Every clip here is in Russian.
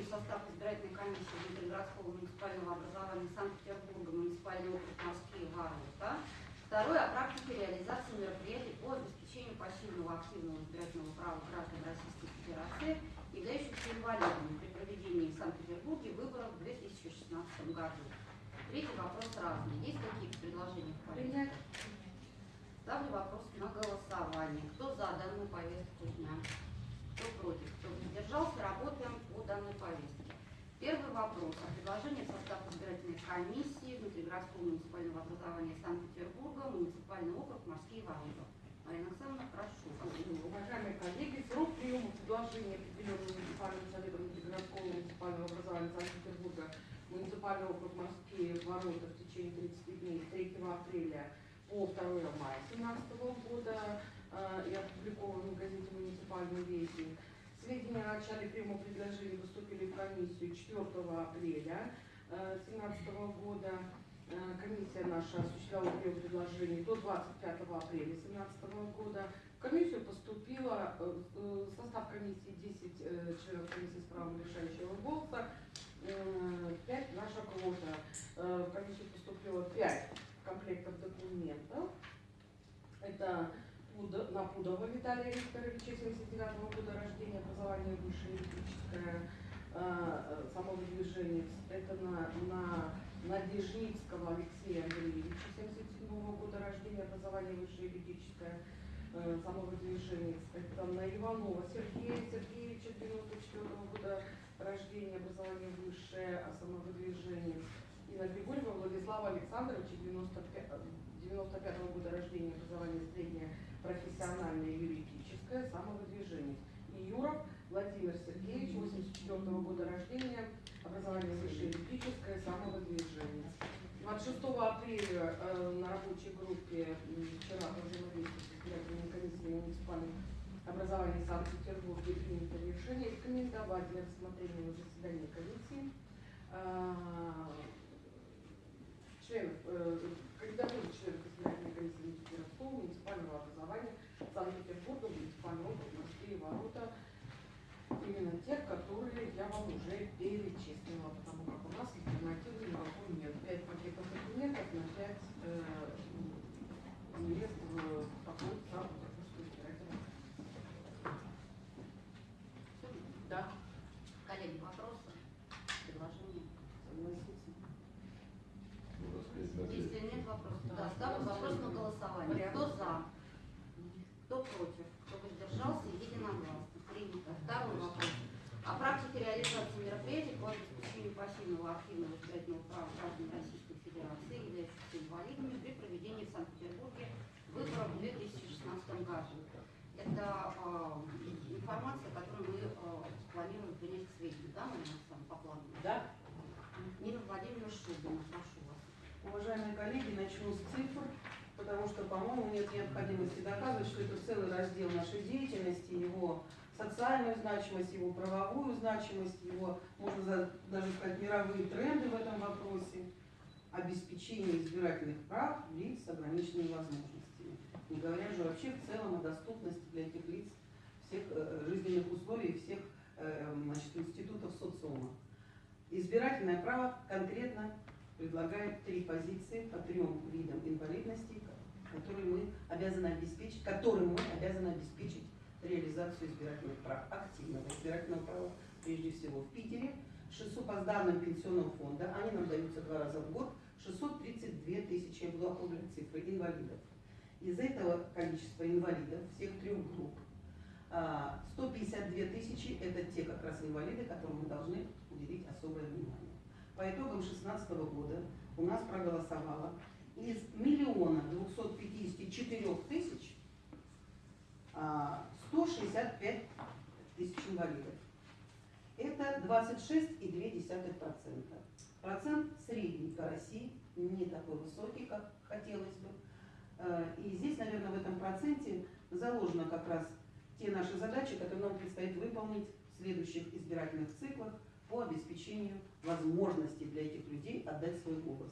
в состав избирательной комиссии Ленинградского муниципального образования Санкт-Петербурга, муниципальный округ Москвы, Ворота. Второе, о практике реализации мероприятий по обеспечению пассивного активного избирательного права граждан Российской Федерации, являющихся инвалидами при проведении в Санкт-Петербурге выборов в 2016 году. Третий вопрос разный. Есть какие-то предложения в порядке? Ставлю вопрос на голосование. Кто за данную повестку дня? Кто против? Кто воздержался? Работаем по данной повестке. Первый вопрос о предложении в состав избирательной комиссии внутригородского муниципального образования Санкт-Петербурга, муниципальный округ Морские ворота. Марина Александровна, прошу. Уважаемые коллеги, срок приема предложений, определенного муниципальным советом внутригородского муниципального образования Санкт-Петербурга, муниципальный округ Морские ворота в течение 30 дней с 3 апреля по 2 мая 2017 года э, и опубликован в газете «Муниципальный вестник». Сведения о начале приема предложений поступили в комиссию 4 апреля 2017 года. Э, Комиссия наша осуществляла прием предложений до 25 апреля 2017 года. В комиссию поступило, э, э, состав комиссии 10 э, членов комиссии с правом решающего голоса, 5 наша квота. Э, В комиссию поступило 5 комплектов документов. Это Напудова Виталия Викторовича, 79 года рождения, образование высшее юридическое, э, самовыдвиженец. Это на, на Надежницкого Алексея Андреевича, 77 года рождения, образование высшее юридическое, э, самовыдвиженец. Это на Иванова Сергея Сергеевича, 94 года рождения, образование высшее, а самовыдвиженец. И на Григорьева Владислава Александровича, 95, 95 года рождения, образование среднее, профессиональное, юридическое, самовыдвижение. И Юров Владимир Сергеевич, 84 года рождения, образование высшее юридическое, самовыдвижение. 26 апреля э, на рабочей группе вчера по взаимодействию с избирательной комиссией муниципального образования Санкт-Петербурге принято решение рекомендовать для рассмотрения на заседании комиссии э, членов, э, кандидатуры членов Муниципального образования Санкт-Петербурга, муниципального Морские ворота, именно тех, которые я вам уже перечислила, потому как у нас альтернативы никакой нет. Пять пакетов документов на пять э, мест в такой Санкт-Петербургской избирательной Да, Коллеги, вопросы? Предложения? согласиться. Если нет вопросов, Да. да, ставлю вопрос на голосование. Кто за? Кто против? Кто воздержался? Единогласно. Принято. Второй вопрос. О практике реализации мероприятий по обеспечению пассивного активного избирательного права граждан Российской Федерации, являющихся инвалидами, при проведении в Санкт-Петербурге выборов в 2016 году. Это э, информация, которую мы э, планируем принять к сведению, да, Александровна, по плану? Да. Нина Владимировна Шубина, прошу вас. Уважаемые коллеги, начну с цифр, потому что, по-моему, нет необходимости доказывать, что это целый раздел нашей деятельности, его социальную значимость, его правовую значимость, его, можно даже сказать, мировые тренды в этом вопросе, обеспечение избирательных прав лиц с ограниченными возможностями. Не говоря же вообще в целом о доступности для этих лиц всех э, жизненных условий, всех э, значит, институтов социума. Избирательное право конкретно предлагает три позиции по трем видам инвалидности, которые мы обязаны обеспечить, которым мы обязаны обеспечить реализацию избирательных прав, активного избирательного права, прежде всего в Питере. 600 по данным пенсионного фонда, они нам даются два раза в год, 632 тысячи, я буду округлять цифры, инвалидов. Из этого количества инвалидов всех трех групп 152 тысячи – это те как раз инвалиды, которым мы должны уделить особое внимание. По итогам 2016 года у нас проголосовало из миллиона 254 тысяч а, 165 тысяч инвалидов. Это 26,2%. Процент средний по России, не такой высокий, как хотелось бы. Э, И здесь, наверное, в этом проценте заложено как раз те наши задачи, которые нам предстоит выполнить в следующих избирательных циклах по обеспечению возможности для этих людей отдать свой голос.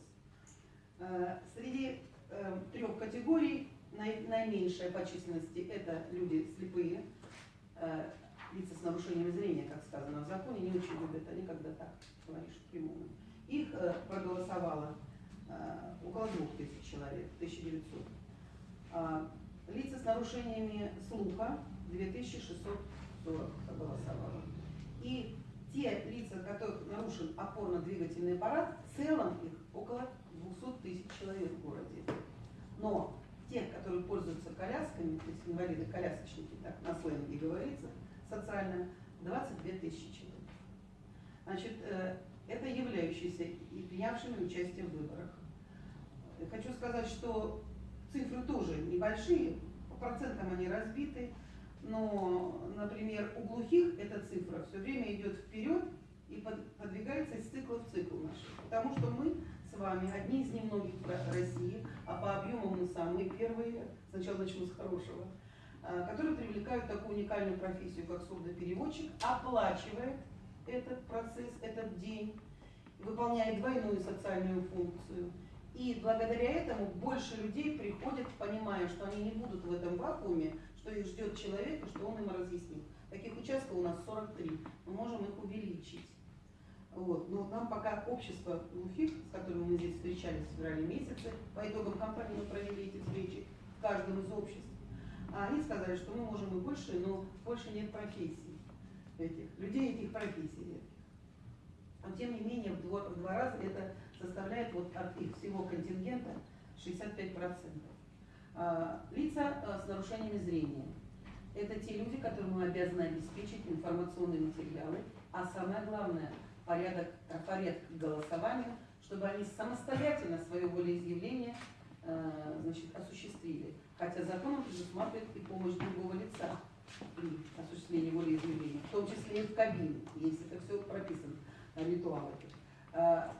Э, Среди э, трех категорий наименьшая по численности это люди слепые, э, лица с нарушением зрения, как сказано в законе, не очень любят, они когда так говоришь прямую. Их проголосовало около двух тысяч человек, 1900. А, лица с нарушениями слуха 2640 проголосовало. И те лица, которых нарушен опорно-двигательный аппарат, в целом их около 200 тысяч человек в городе. Но те, которые пользуются колясками, то есть инвалиды-колясочники, так на сленге говорится, социально, 22 тысячи человек. Значит, э, это являющиеся и принявшими участие в выборах. Хочу сказать, что цифры тоже небольшие, по процентам они разбиты, но, например, у глухих эта цифра все время идет вперед и подвигается из цикла в цикл наш. Потому что мы с вами одни из немногих в России, а по объему мы самые первые, сначала начну с хорошего, а, которые привлекают такую уникальную профессию, как сурдопереводчик, оплачивает этот процесс, этот день, выполняет двойную социальную функцию. И благодаря этому больше людей приходят, понимая, что они не будут в этом вакууме, что их ждет человек и что он им разъяснит. Таких участков у нас 43. Мы можем их увеличить. Вот. Но нам пока общество глухих, с которыми мы здесь встречались в феврале месяце, по итогам кампании мы провели эти встречи в каждом из обществ, а они сказали, что мы можем и больше, но больше нет профессий этих, людей этих профессий нет. Но тем не менее в два, в два раза это составляет вот от их всего контингента 65%. А, лица а, с нарушениями зрения. Это те люди, которым мы обязаны обеспечить информационные материалы, а самое главное – порядок, порядок к голосованию, чтобы они самостоятельно свое волеизъявление э, значит, осуществили. Хотя законом предусматривает и помощь другого лица при осуществлении волеизъявления, в том числе и в кабине, если это все прописано, ритуалы. Э,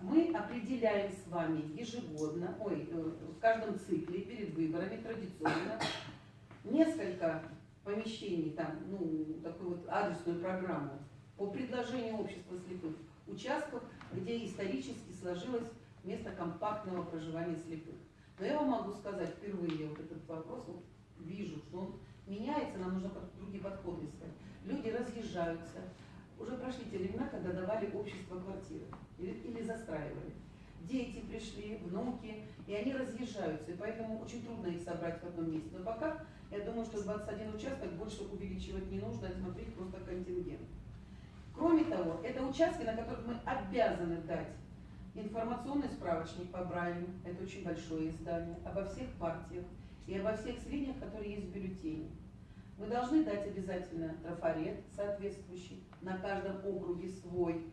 мы определяем с вами ежегодно, ой, э, в каждом цикле перед выборами традиционно несколько помещений, там, ну, такую вот адресную программу по предложению общества слепых участков, где исторически сложилось место компактного проживания слепых. Но я вам могу сказать, впервые вот этот вопрос вот, вижу, что он меняется, нам нужно другие подходы искать. Люди разъезжаются. Уже прошли те времена, когда давали общество квартиры или, или застраивали. Дети пришли, внуки, и они разъезжаются, и поэтому очень трудно их собрать в одном месте. Но пока, я думаю, что 21 участок больше увеличивать не нужно, а смотреть просто контингент. Кроме того, это участки, на которых мы обязаны дать информационный справочник по Брайлю, это очень большое издание, обо всех партиях и обо всех сведениях, которые есть в бюллетене. Мы должны дать обязательно трафарет соответствующий, на каждом округе свой,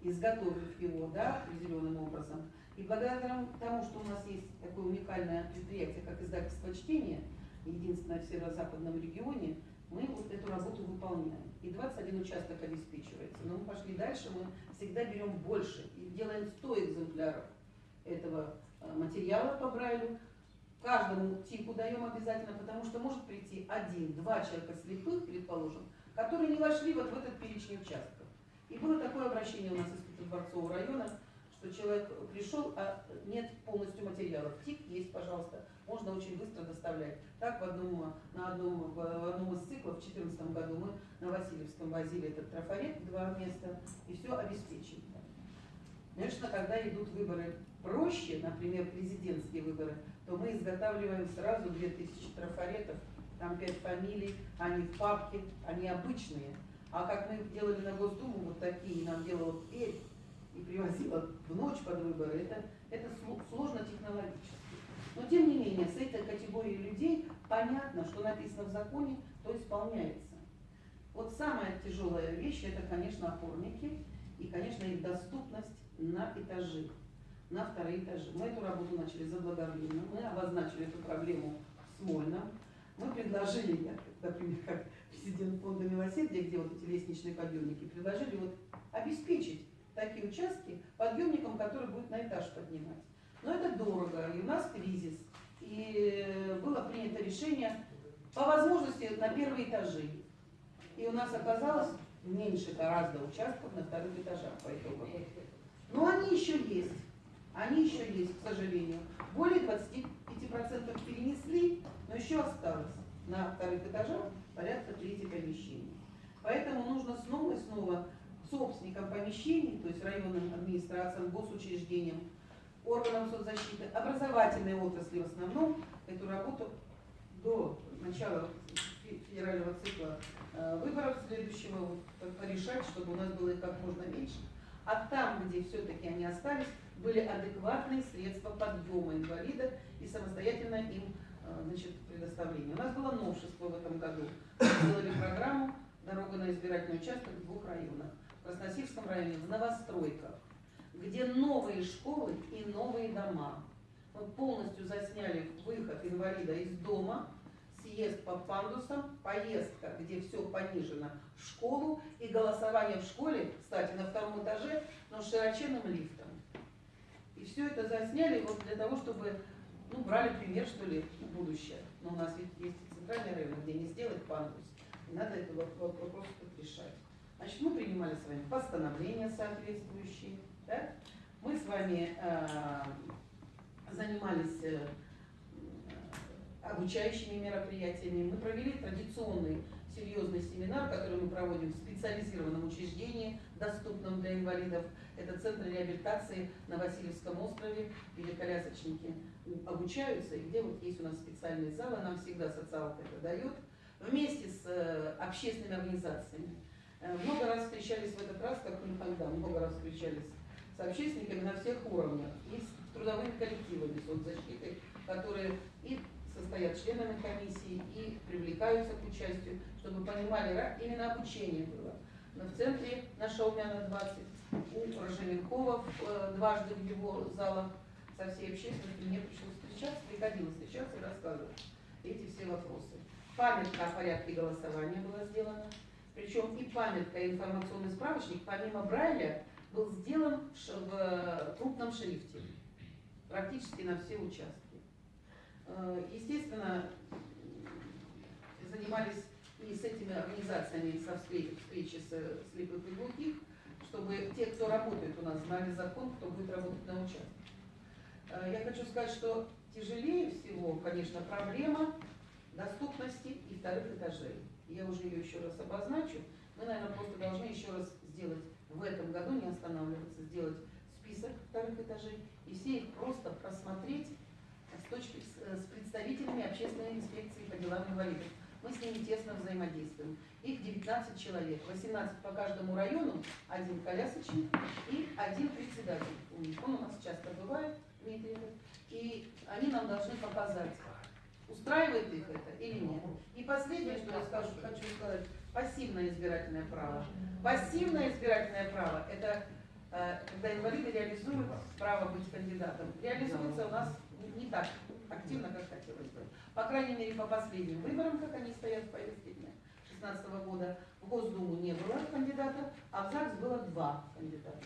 изготовив его да, определенным образом. И благодаря тому, что у нас есть такое уникальное предприятие, как издательство чтения, единственное в северо-западном регионе, мы вот эту работу выполняем. И 21 участок обеспечивается. Но мы пошли дальше, мы всегда берем больше и делаем 100 экземпляров этого э, материала по Брайлю. Каждому типу даем обязательно, потому что может прийти один-два человека слепых, предположим, которые не вошли вот в этот перечень участков. И было такое обращение у нас из Петродворцового района, что человек пришел, а нет полностью материалов. ТИК есть, пожалуйста, можно очень быстро доставлять. Так в одном, на одном, в одном из циклов в 2014 году мы на Васильевском возили этот трафарет два места и все обеспечили. Конечно, когда идут выборы проще, например, президентские выборы, то мы изготавливаем сразу 2000 трафаретов, там 5 фамилий, они в папке, они обычные. А как мы делали на Госдуму, вот такие, нам делала Перь и привозила в ночь под выборы, это, это сложно технологически. Но тем не менее, с этой категорией людей понятно, что написано в законе, то исполняется. Вот самая тяжелая вещь, это, конечно, опорники и, конечно, их доступность на этажи, на вторые этажи. Мы эту работу начали заблаговременно, мы обозначили эту проблему в Смольном. Мы предложили, я, например, как президент фонда милосердия, где вот эти лестничные подъемники, предложили вот обеспечить такие участки подъемником, который будет на этаж поднимать. Но это дорого, и у нас кризис. И было принято решение по возможности на первые этажи. И у нас оказалось меньше гораздо участков на вторых этажах по итогам. Но они еще есть. Они еще есть, к сожалению. Более 25% перенесли, но еще осталось на вторых этажах порядка трети помещений. Поэтому нужно снова и снова собственникам помещений, то есть районным администрациям, госучреждениям, органам соцзащиты, образовательной отрасли в основном, эту работу до начала фе- федерального цикла э, выборов следующего вот, по- порешать, чтобы у нас было как можно меньше. А там, где все-таки они остались, были адекватные средства подъема инвалидов и самостоятельно им э, значит, предоставления. У нас было новшество в этом году. Мы сделали программу «Дорога на избирательный участок» в двух районах. В Красносельском районе, в новостройках, где новые школы и новые дома. Мы полностью засняли выход инвалида из дома, съезд по пандусам, поездка, где все понижено, в школу и голосование в школе, кстати, на втором этаже, но с широченным лифтом. И все это засняли вот для того, чтобы, ну, брали пример, что ли, будущее. Но у нас ведь есть и центральный район, где не сделать пандус. И надо этот воп- воп- вопрос решать. Значит, мы принимали с вами постановления соответствующие, да? Мы с вами э, занимались э, обучающими мероприятиями. Мы провели традиционный серьезный семинар, который мы проводим в специализированном учреждении, доступном для инвалидов. Это Центр реабилитации на Васильевском острове, где колясочники обучаются, и где вот есть у нас специальные залы, нам всегда социалка это дает, вместе с э, общественными организациями. Э, Много раз встречались в этот раз, как никогда, много раз встречались с общественниками на всех уровнях и с трудовыми коллективами соцзащиты, которые и состоят членами комиссии, и привлекаются к участию, чтобы понимали, ра- именно обучение было. Но в центре на Шаумяна 20, у Рожеленкова э, дважды в его залах со всей общественностью мне пришлось встречаться, приходилось встречаться и рассказывать эти все вопросы. Памятка о порядке голосования была сделана, причем и памятка, и информационный справочник, помимо Брайля, был сделан в э, крупном шрифте, практически на все участки. Э, Естественно, занимались и с этими организациями со встречи, встречи с слепых и глухих, чтобы те, кто работает у нас, знали закон, кто будет работать на участке. Э, Я хочу сказать, что тяжелее всего, конечно, проблема доступности и вторых этажей. Я уже ее еще раз обозначу. Мы, наверное, просто должны еще раз сделать в этом году, не останавливаться, сделать список вторых этажей и все их просто просмотреть э, с представителями общественной инспекции по делам инвалидов. Мы с ними тесно взаимодействуем. Их 19 человек, 18 по каждому району, один колясочник и один председатель. у них. Он у нас часто бывает, Дмитрий, и они нам должны показать, устраивает их это или нет. И последнее, что я скажу, хочу сказать, пассивное избирательное право. Пассивное избирательное право – это э, когда инвалиды реализуют право быть кандидатом. Реализуется у нас не так активно, как хотелось бы. По крайней мере, по последним выборам, как они стоят в повестке дня 2016 года, в Госдуму не было кандидата, а в ЗАГС было два кандидата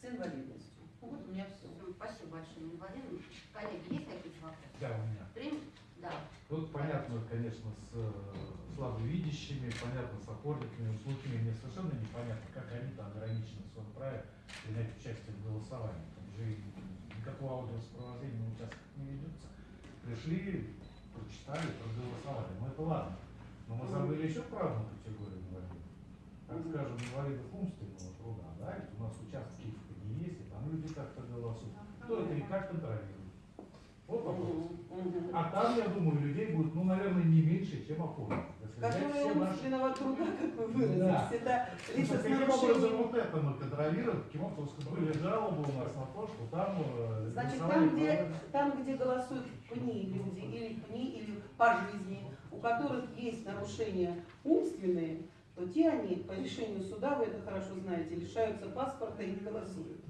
с инвалидностью. Ну, Вот у меня все. Спасибо большое, Владимир. Коллеги, есть какие-то вопросы? Да, у меня. Прим? Да. Тут понятно, конечно, с э, слабовидящими, понятно, с опорниками, с глухими. Мне совершенно непонятно, как они там ограничены в своем праве принять участие в голосовании. Там же никакого аудиосопровождения на участках не ведется. Пришли, прочитали, проголосовали. Ну это ладно. Но мы забыли еще про одну категорию инвалидов. Так скажем, инвалидов умственного труда. Да? Ведь у нас участки не есть, и там люди как-то голосуют. Кто это и как контролирует? Вот вопрос. А там, я думаю, людей будет, ну, наверное, не меньше, чем взять Которые все наши... умственного труда, как вы выразились, Да. это Ну, лица с Каким образом вот это мы контролируем? Каким образом были жалобы у нас на то, что там э, Значит, там где, там, где голосуют пни люди, или пни, или по жизни, у которых есть нарушения умственные, то те они по решению суда, вы это хорошо знаете, лишаются паспорта и не голосуют.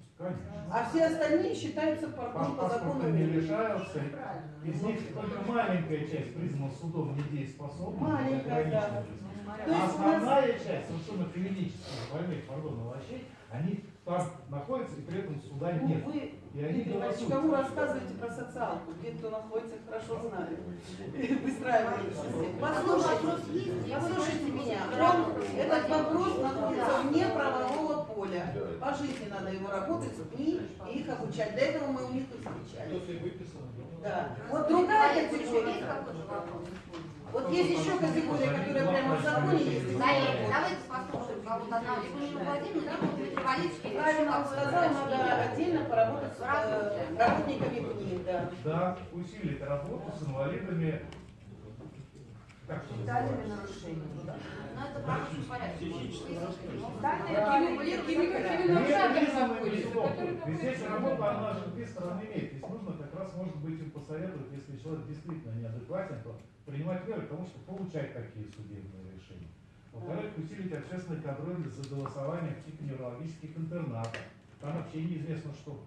А все остальные считаются по, Пас- ну, по закону не мира. лишаются. Из них только маленькая часть признана судом недееспособной. Маленькая, да. То А есть у нас основная часть совершенно клинических больных, пардон, овощей, они там находятся и при этом суда ну, нет. вы, Дмитрий Иванович, кому рассказываете про социалку? Где кто находится, их хорошо знают. Выстраиваете систему. Послушайте, послушайте меня. этот вопрос находится вне правового поля. По жизни надо его работать с и их обучать. Для этого мы у них и встречались. Да. Вот другая есть категория. Вот есть еще категория, которая прямо в законе есть. Давайте послушаем вот одна, либо Нина Владимировна, Дмитрий Валерьевич. я Правильно сказал, надо отдельно поработать с э, работниками КНИ, да. Да, усилить работу с инвалидами. Нарушениями, да? Но это рабочем порядке. Да, здесь работа, она же две стороны имеет. Здесь нужно как раз, может быть, им посоветовать, если человек действительно неадекватен, то принимать меры к тому, чтобы получать такие судебные решения. Во-вторых, усилить общественный контроль за голосованием в типа неврологических интернатов. Там вообще неизвестно, что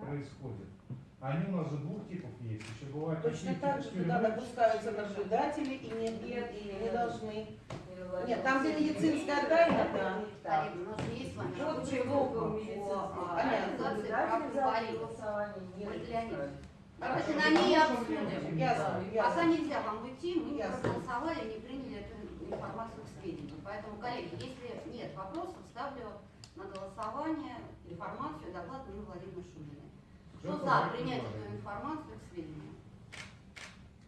происходит. Они у нас же двух типов есть. Еще бывают Точно так же туда допускаются наблюдатели и не, и не должны. Нет, там, где медицинская тайна, да. Коллеги, у нас же есть с вами Вот чего а, организации прав Леонидовна, Давайте Хорошо. на ней обсудим. Ясно, Пока нельзя вам уйти, мы не проголосовали, не приняли информацию к сведению. Поэтому, коллеги, если нет вопросов, ставлю на голосование информацию доклад Нины Владимировны Шуминой. Кто за принять эту информацию к сведению?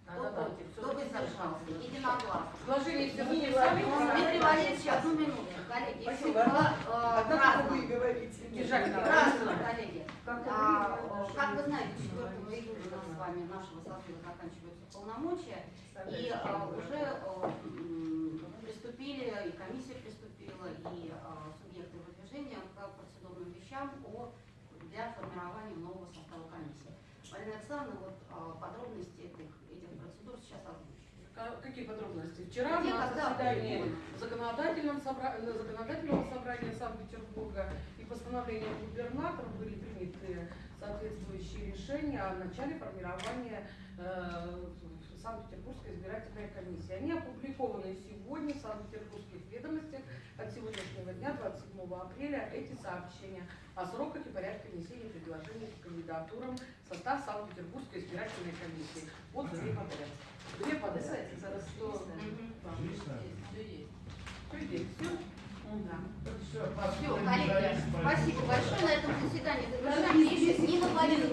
Кто Да-да-да. против? Кто воздержался? Единогласно. Сложение всех Дмитрий Валерьевич, одну минуту, коллеги. Спасибо. Если было, А э, разно. вы говорите? Разно, коллеги. Как А, вы Как вы знаете, 4 июля у нас с вами нашего созыва заканчиваются полномочия, и а, уже а, м, приступили, и комиссия приступила, и а, субъекты выдвижения к процедурным вещам о, для формирования нового состава комиссии. Марина Александровна, вот а, подробности этих, этих процедур сейчас озвучит. Ка- Какие подробности? Вчера Где, на заседании будет? законодательном собра- на законодательного собрания Санкт-Петербурга и постановлением губернатора были приняты соответствующие решения о начале формирования э, Санкт-Петербургской избирательной комиссии. Они опубликованы сегодня в Санкт-Петербургских ведомостях от сегодняшнего дня, 27 апреля, эти сообщения о сроках и порядке внесения предложений к кандидатурам в состав Санкт-Петербургской избирательной комиссии. Вот две подряд. Две подряд. Отлично. Все есть. Все? Да. Все, Все, коллеги, спасибо большое. На этом заседание завершаем. Нина Владимировна,